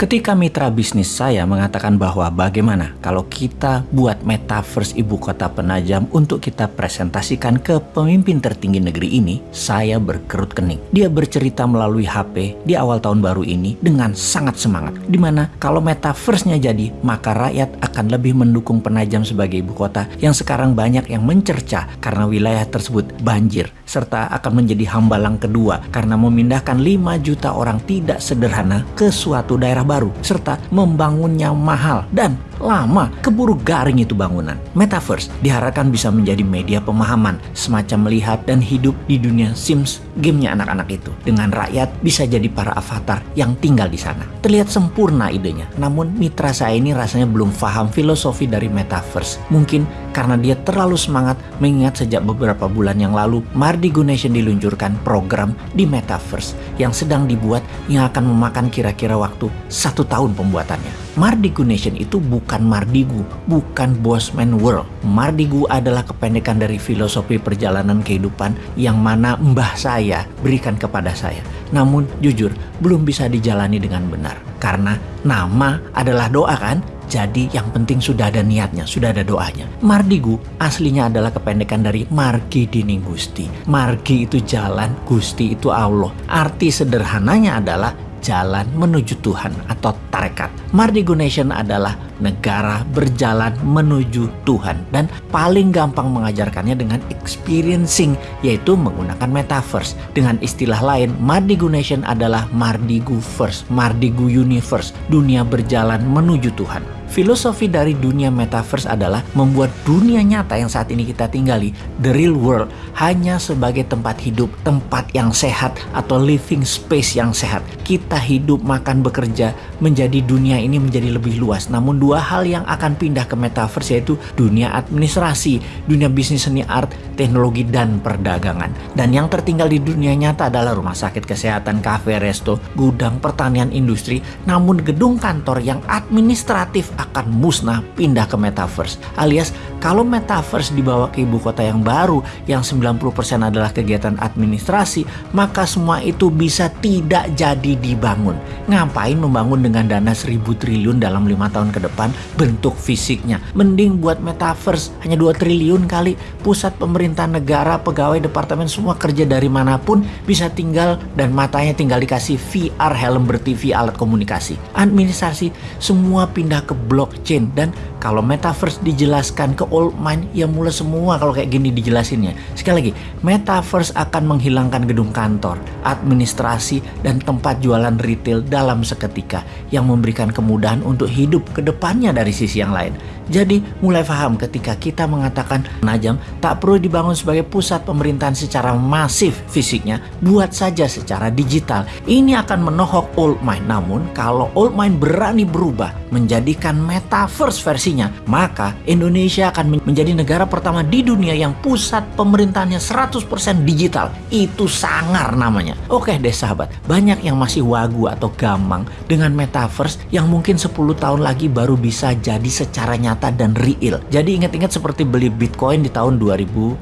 Ketika mitra bisnis saya mengatakan bahwa bagaimana kalau kita buat metaverse ibu kota penajam untuk kita presentasikan ke pemimpin tertinggi negeri ini, saya berkerut kening. Dia bercerita melalui HP di awal tahun baru ini dengan sangat semangat. Di mana kalau metaverse-nya jadi, maka rakyat akan lebih mendukung penajam sebagai ibu kota yang sekarang banyak yang mencerca karena wilayah tersebut banjir, serta akan menjadi hambalang kedua karena memindahkan 5 juta orang tidak sederhana ke suatu daerah baru serta membangunnya mahal dan lama keburu garing itu bangunan. Metaverse diharapkan bisa menjadi media pemahaman semacam melihat dan hidup di dunia Sims gamenya anak-anak itu. Dengan rakyat bisa jadi para avatar yang tinggal di sana. Terlihat sempurna idenya, namun mitra saya ini rasanya belum paham filosofi dari Metaverse. Mungkin karena dia terlalu semangat mengingat sejak beberapa bulan yang lalu Mardi Nation diluncurkan program di Metaverse yang sedang dibuat yang akan memakan kira-kira waktu satu tahun pembuatannya. Mardi Nation itu bukan Mardigu, bukan Bosman World. Mardigu adalah kependekan dari filosofi perjalanan kehidupan yang mana mbah saya berikan kepada saya. Namun jujur belum bisa dijalani dengan benar. Karena nama adalah doa kan? Jadi yang penting sudah ada niatnya, sudah ada doanya. Mardigu aslinya adalah kependekan dari Margi Dining Gusti. Margi itu jalan, Gusti itu Allah. Arti sederhananya adalah jalan menuju Tuhan atau tarekat. Mardigo Nation adalah negara berjalan menuju Tuhan dan paling gampang mengajarkannya dengan experiencing yaitu menggunakan metaverse. Dengan istilah lain, Mardigo Nation adalah Mardigu First, Mardigu Universe, dunia berjalan menuju Tuhan. Filosofi dari dunia metaverse adalah membuat dunia nyata yang saat ini kita tinggali, the real world, hanya sebagai tempat hidup, tempat yang sehat atau living space yang sehat. Kita hidup, makan, bekerja, menjadi dunia ini menjadi lebih luas. Namun dua hal yang akan pindah ke metaverse yaitu dunia administrasi, dunia bisnis seni art, teknologi, dan perdagangan. Dan yang tertinggal di dunia nyata adalah rumah sakit kesehatan, kafe, resto, gudang, pertanian, industri. Namun gedung kantor yang administratif akan musnah pindah ke metaverse. Alias kalau metaverse dibawa ke ibu kota yang baru yang 90% adalah kegiatan administrasi, maka semua itu bisa tidak jadi dibangun. Ngapain membangun dengan dana 1000 triliun dalam lima tahun ke depan bentuk fisiknya? Mending buat metaverse hanya 2 triliun kali. Pusat pemerintah negara, pegawai departemen semua kerja dari mana pun bisa tinggal dan matanya tinggal dikasih VR helm ber-TV alat komunikasi. Administrasi semua pindah ke blockchain dan kalau metaverse dijelaskan ke old mind ya mulai semua kalau kayak gini dijelasinnya. Sekali lagi, metaverse akan menghilangkan gedung kantor, administrasi dan tempat jualan retail dalam seketika yang memberikan kemudahan untuk hidup ke depannya dari sisi yang lain. Jadi mulai paham ketika kita mengatakan Najam tak perlu dibangun sebagai pusat pemerintahan secara masif fisiknya, buat saja secara digital. Ini akan menohok old mind. Namun kalau old mind berani berubah menjadikan metaverse versinya, maka Indonesia akan menjadi negara pertama di dunia yang pusat pemerintahannya 100% digital. Itu sangar namanya. Oke deh sahabat, banyak yang masih wagu atau gamang dengan metaverse yang mungkin 10 tahun lagi baru bisa jadi secara nyata nyata dan real. Jadi ingat-ingat seperti beli Bitcoin di tahun 2010.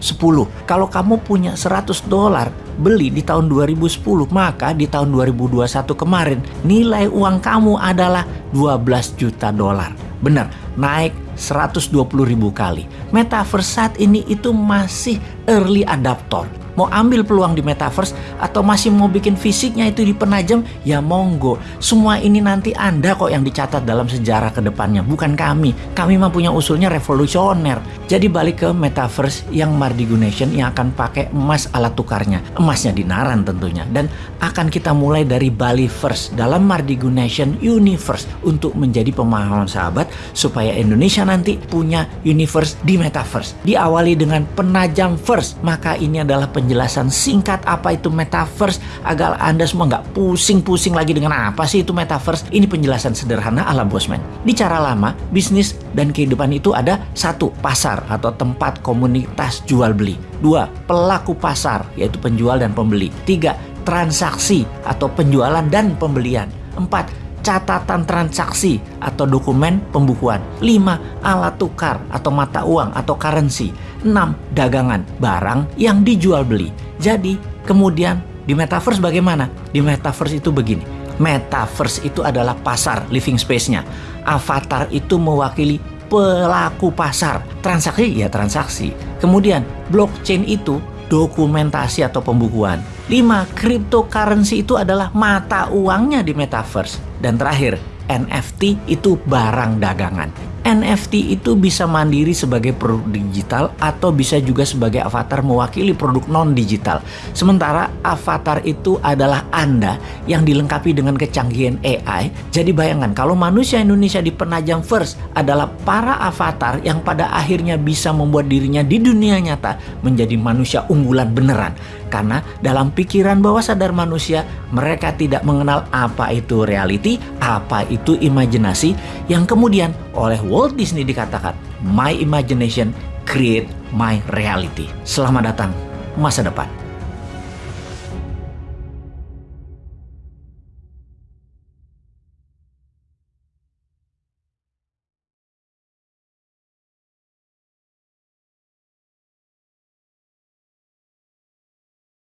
Kalau kamu punya 100 dolar beli di tahun 2010, maka di tahun 2021 kemarin nilai uang kamu adalah 12 juta dolar. Benar, naik 120 ribu kali. Metaverse saat ini itu masih early adapter mau ambil peluang di metaverse atau masih mau bikin fisiknya itu di penajam, ya monggo. Semua ini nanti Anda kok yang dicatat dalam sejarah ke depannya, bukan kami. Kami mah punya usulnya revolusioner. Jadi balik ke metaverse yang Mardigu Nation yang akan pakai emas alat tukarnya. Emasnya dinaran tentunya. Dan akan kita mulai dari Bali First dalam Mardigu Nation Universe untuk menjadi pemahaman sahabat supaya Indonesia nanti punya universe di metaverse. Diawali dengan penajam first, maka ini adalah penjelasan penjelasan singkat apa itu metaverse agar Anda semua nggak pusing-pusing lagi dengan apa sih itu metaverse. Ini penjelasan sederhana ala Bosman. Di cara lama, bisnis dan kehidupan itu ada satu, pasar atau tempat komunitas jual beli. Dua, pelaku pasar yaitu penjual dan pembeli. Tiga, transaksi atau penjualan dan pembelian. Empat, catatan transaksi atau dokumen pembukuan. 5. Alat tukar atau mata uang atau currency. 6. Dagangan, barang yang dijual beli. Jadi, kemudian di metaverse bagaimana? Di metaverse itu begini. Metaverse itu adalah pasar living space-nya. Avatar itu mewakili pelaku pasar. Transaksi ya transaksi. Kemudian blockchain itu dokumentasi atau pembukuan. 5. Cryptocurrency itu adalah mata uangnya di metaverse. Dan terakhir, NFT itu barang dagangan. NFT itu bisa mandiri sebagai produk digital atau bisa juga sebagai avatar mewakili produk non-digital. Sementara avatar itu adalah Anda yang dilengkapi dengan kecanggihan AI. Jadi bayangkan kalau manusia Indonesia di Penajam First adalah para avatar yang pada akhirnya bisa membuat dirinya di dunia nyata menjadi manusia unggulan beneran. Karena dalam pikiran bawah sadar manusia, mereka tidak mengenal apa itu reality, apa itu imajinasi, yang kemudian oleh Walt Disney dikatakan, My imagination create my reality. Selamat datang masa depan.